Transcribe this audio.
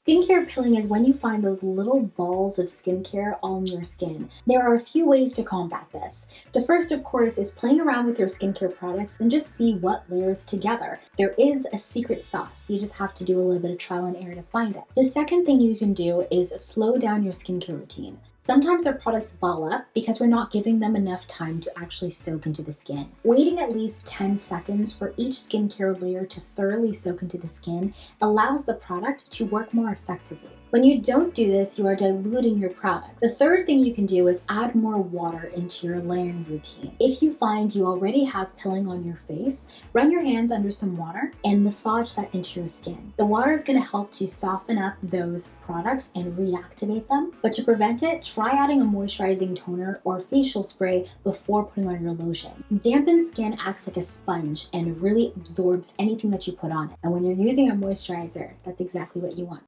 Skincare pilling is when you find those little balls of skincare on your skin. There are a few ways to combat this. The first, of course, is playing around with your skincare products and just see what layers together. There is a secret sauce. You just have to do a little bit of trial and error to find it. The second thing you can do is slow down your skincare routine. Sometimes our products ball up because we're not giving them enough time to actually soak into the skin. Waiting at least 10 seconds for each skincare layer to thoroughly soak into the skin allows the product to work more effectively. When you don't do this, you are diluting your products. The third thing you can do is add more water into your layering routine. If you find you already have pilling on your face, run your hands under some water and massage that into your skin. The water is gonna help to soften up those products and reactivate them. But to prevent it, try adding a moisturizing toner or facial spray before putting on your lotion. Dampened skin acts like a sponge and really absorbs anything that you put on it. And when you're using a moisturizer, that's exactly what you want.